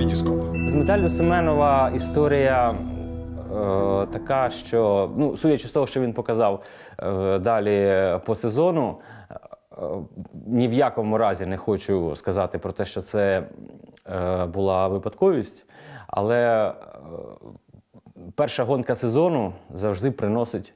Вітіскоп. З медаллю Семенова історія е, така, що, ну, судячи з того, що він показав е, далі по сезону, е, ні в якому разі не хочу сказати про те, що це е, була випадковість, але е, перша гонка сезону завжди приносить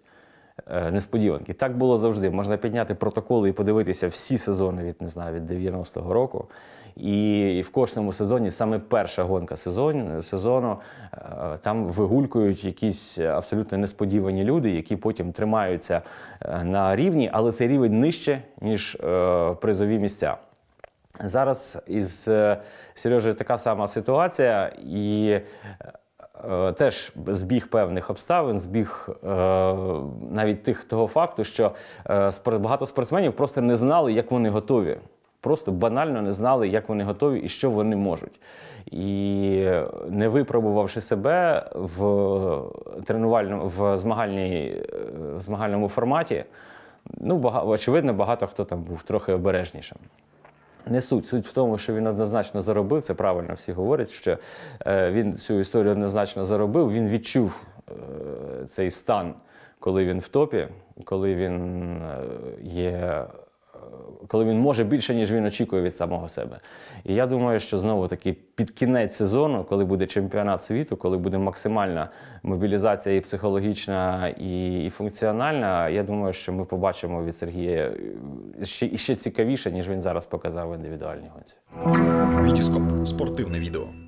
несподіванки. Так було завжди. Можна підняти протоколи і подивитися всі сезони від не знаю, від 90-го року. І в кожному сезоні саме перша гонка сезон, сезону е, там вигулькують якісь абсолютно несподівані люди, які потім тримаються е, на рівні, але цей рівень нижче, ніж е, призові місця. Зараз із Сережею така сама ситуація, і е, теж збіг певних обставин, збіг е, навіть тих того факту, що е, багато спортсменів просто не знали, як вони готові. Просто банально не знали, як вони готові і що вони можуть. І е, не випробувавши себе в тренувальному в змагальній, е, в змагальному форматі, ну, бага, очевидно, багато хто там був трохи обережнішим. Не суть. Суть в тому, що він однозначно заробив. Це правильно всі говорять, що е, він цю історію однозначно заробив. Він відчув е, цей стан, коли він в топі, коли він е, є. Коли він може більше, ніж він очікує від самого себе. І я думаю, що знову таки під кінець сезону, коли буде чемпіонат світу, коли буде максимальна мобілізація і психологічна, і, і функціональна, я думаю, що ми побачимо від Сергія е, ще, ще цікавіше, ніж він зараз показав в індивідуальній гонці. Вітіскоп спортивне відео.